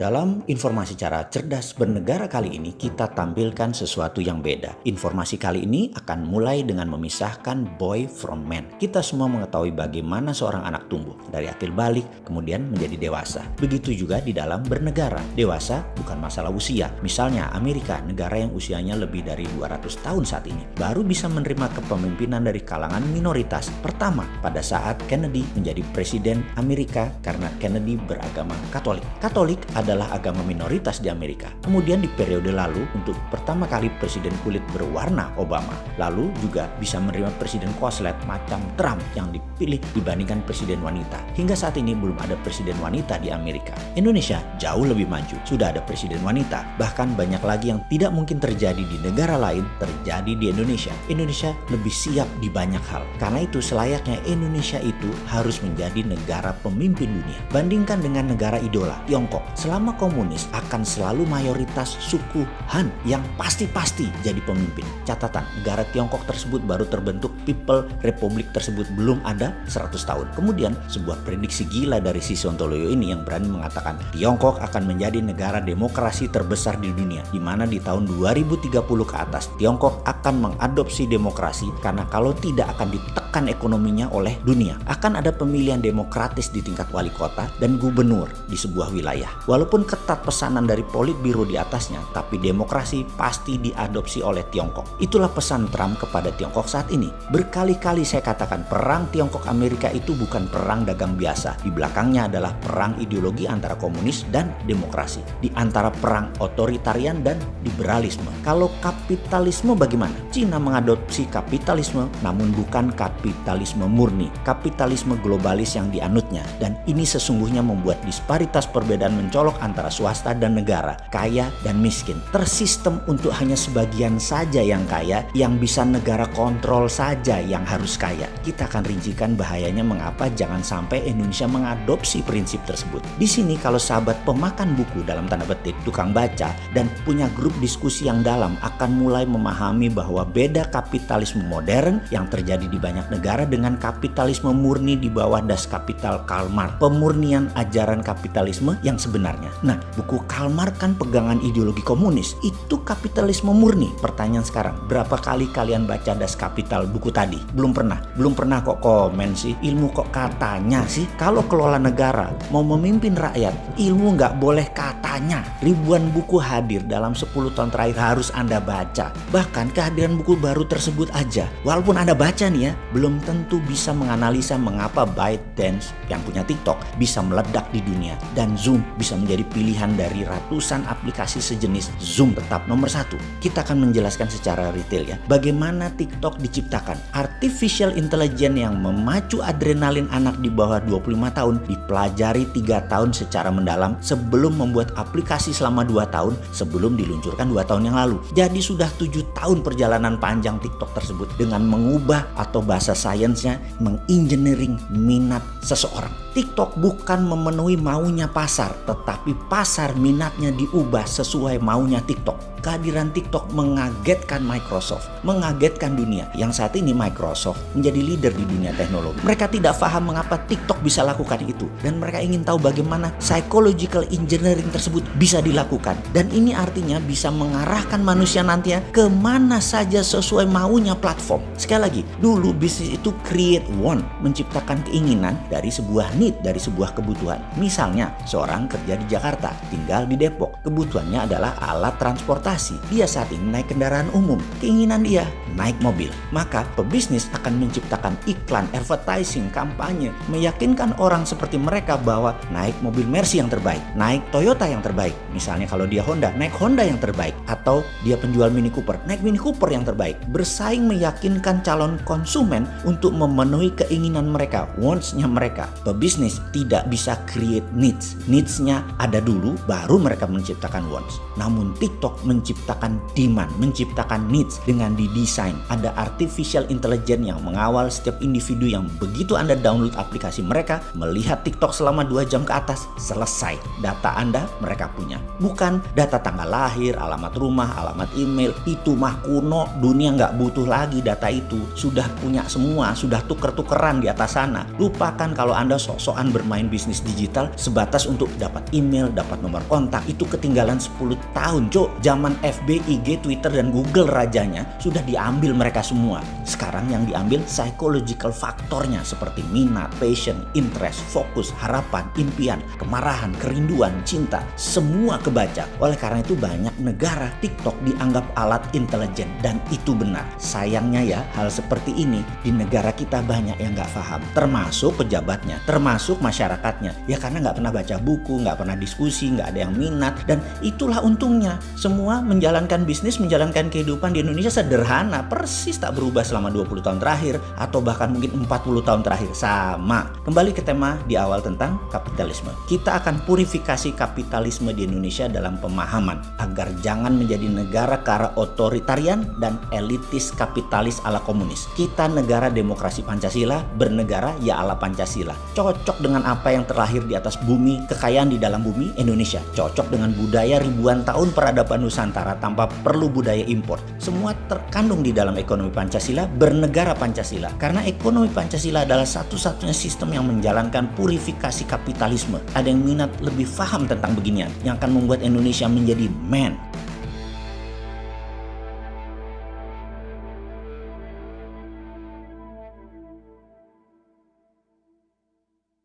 Dalam informasi cara cerdas bernegara kali ini, kita tampilkan sesuatu yang beda. Informasi kali ini akan mulai dengan memisahkan boy from man. Kita semua mengetahui bagaimana seorang anak tumbuh dari akil balik kemudian menjadi dewasa. Begitu juga di dalam bernegara. Dewasa bukan masalah usia. Misalnya Amerika, negara yang usianya lebih dari 200 tahun saat ini, baru bisa menerima kepemimpinan dari kalangan minoritas pertama pada saat Kennedy menjadi presiden Amerika karena Kennedy beragama Katolik. Katolik ada adalah agama minoritas di Amerika. Kemudian di periode lalu untuk pertama kali presiden kulit berwarna Obama. Lalu juga bisa menerima presiden koslet macam Trump yang dipilih dibandingkan presiden wanita. Hingga saat ini belum ada presiden wanita di Amerika. Indonesia jauh lebih maju. Sudah ada presiden wanita. Bahkan banyak lagi yang tidak mungkin terjadi di negara lain terjadi di Indonesia. Indonesia lebih siap di banyak hal. Karena itu selayaknya Indonesia itu harus menjadi negara pemimpin dunia. Bandingkan dengan negara idola Tiongkok. Selama selama komunis akan selalu mayoritas suku Han yang pasti-pasti jadi pemimpin. Catatan, negara Tiongkok tersebut baru terbentuk, People Republic tersebut belum ada 100 tahun. Kemudian sebuah prediksi gila dari si Sontoloyo ini yang berani mengatakan Tiongkok akan menjadi negara demokrasi terbesar di dunia, di mana di tahun 2030 ke atas Tiongkok akan mengadopsi demokrasi karena kalau tidak akan ditekan ekonominya oleh dunia. Akan ada pemilihan demokratis di tingkat wali kota dan gubernur di sebuah wilayah. Walaupun Walaupun ketat pesanan dari Politbiro di atasnya, tapi demokrasi pasti diadopsi oleh Tiongkok. Itulah pesan Trump kepada Tiongkok saat ini. Berkali-kali saya katakan perang Tiongkok Amerika itu bukan perang dagang biasa. Di belakangnya adalah perang ideologi antara komunis dan demokrasi. Di antara perang otoritarian dan liberalisme. Kalau kapitalisme bagaimana? Cina mengadopsi kapitalisme namun bukan kapitalisme murni. Kapitalisme globalis yang dianutnya. Dan ini sesungguhnya membuat disparitas perbedaan mencolok antara swasta dan negara, kaya dan miskin. Tersistem untuk hanya sebagian saja yang kaya, yang bisa negara kontrol saja yang harus kaya. Kita akan rincikan bahayanya mengapa jangan sampai Indonesia mengadopsi prinsip tersebut. Di sini kalau sahabat pemakan buku dalam tanda petik, tukang baca, dan punya grup diskusi yang dalam akan mulai memahami bahwa beda kapitalisme modern yang terjadi di banyak negara dengan kapitalisme murni di bawah das kapital Karl Marx. Pemurnian ajaran kapitalisme yang sebenarnya Nah, buku Karl Marx kan pegangan ideologi komunis. Itu kapitalisme murni. Pertanyaan sekarang, berapa kali kalian baca Das Kapital buku tadi? Belum pernah. Belum pernah kok komen sih. Ilmu kok katanya sih. Kalau kelola negara mau memimpin rakyat, ilmu nggak boleh katanya. Ribuan buku hadir dalam 10 tahun terakhir harus Anda baca. Bahkan kehadiran buku baru tersebut aja. Walaupun Anda baca nih ya, belum tentu bisa menganalisa mengapa ByteDance yang punya TikTok bisa meledak di dunia. Dan Zoom bisa menjadi pilihan dari ratusan aplikasi sejenis Zoom tetap nomor satu. Kita akan menjelaskan secara retail ya, bagaimana TikTok diciptakan. Artificial Intelligence yang memacu adrenalin anak di bawah 25 tahun dipelajari tiga tahun secara mendalam sebelum membuat aplikasi selama 2 tahun sebelum diluncurkan 2 tahun yang lalu. Jadi sudah tujuh tahun perjalanan panjang TikTok tersebut dengan mengubah atau bahasa sainsnya mengengineering minat seseorang. TikTok bukan memenuhi maunya pasar, tetapi pasar minatnya diubah sesuai maunya TikTok kehadiran TikTok mengagetkan Microsoft, mengagetkan dunia. Yang saat ini Microsoft menjadi leader di dunia teknologi. Mereka tidak paham mengapa TikTok bisa lakukan itu dan mereka ingin tahu bagaimana psychological engineering tersebut bisa dilakukan. Dan ini artinya bisa mengarahkan manusia nantinya ke mana saja sesuai maunya platform. Sekali lagi, dulu bisnis itu create want, menciptakan keinginan dari sebuah need, dari sebuah kebutuhan. Misalnya, seorang kerja di Jakarta, tinggal di Depok. Kebutuhannya adalah alat transportasi dia saat ini naik kendaraan umum. Keinginan dia naik mobil. Maka pebisnis akan menciptakan iklan, advertising, kampanye, meyakinkan orang seperti mereka bahwa naik mobil Mercy yang terbaik, naik Toyota yang terbaik. Misalnya kalau dia Honda, naik Honda yang terbaik. Atau dia penjual Mini Cooper, naik Mini Cooper yang terbaik. Bersaing meyakinkan calon konsumen untuk memenuhi keinginan mereka, wants-nya mereka. Pebisnis tidak bisa create needs. Needs-nya ada dulu, baru mereka menciptakan wants. Namun TikTok menciptakan demand, menciptakan needs dengan didesain. Ada artificial intelligence yang mengawal setiap individu yang begitu Anda download aplikasi mereka, melihat TikTok selama 2 jam ke atas, selesai. Data Anda mereka punya. Bukan data tanggal lahir, alamat rumah, alamat email, itu mah kuno, dunia nggak butuh lagi data itu. Sudah punya semua, sudah tuker-tukeran di atas sana. Lupakan kalau Anda sok-sokan bermain bisnis digital sebatas untuk dapat email, dapat nomor kontak, itu ketinggalan 10 tahun, cok. Zaman FB, IG, Twitter, dan Google rajanya sudah diambil mereka semua. Sekarang yang diambil psychological faktornya seperti minat, passion, interest, fokus, harapan, impian, kemarahan, kerinduan, cinta, semua kebaca. Oleh karena itu banyak negara TikTok dianggap alat intelijen dan itu benar. Sayangnya ya hal seperti ini di negara kita banyak yang nggak paham. Termasuk pejabatnya, termasuk masyarakatnya. Ya karena nggak pernah baca buku, nggak pernah diskusi, nggak ada yang minat dan itulah untungnya. Semua menjalankan bisnis, menjalankan kehidupan di Indonesia sederhana, persis tak berubah selama 20 tahun terakhir atau bahkan mungkin 40 tahun terakhir sama. Kembali ke tema di awal tentang kapitalisme. Kita akan purifikasi kapitalisme di Indonesia dalam pemahaman agar jangan menjadi negara ke otoritarian dan elitis kapitalis ala komunis. Kita negara demokrasi Pancasila, bernegara ya ala Pancasila. Cocok dengan apa yang terlahir di atas bumi, kekayaan di dalam bumi Indonesia. Cocok dengan budaya ribuan tahun peradaban Nusantara tanpa perlu budaya impor. Semua terkandung di dalam ekonomi Pancasila, bernegara Pancasila. Karena ekonomi Pancasila adalah satu-satunya sistem yang menjalankan purifikasi kapitalisme. Ada yang minat lebih paham tentang beginian yang akan membuat Indonesia menjadi man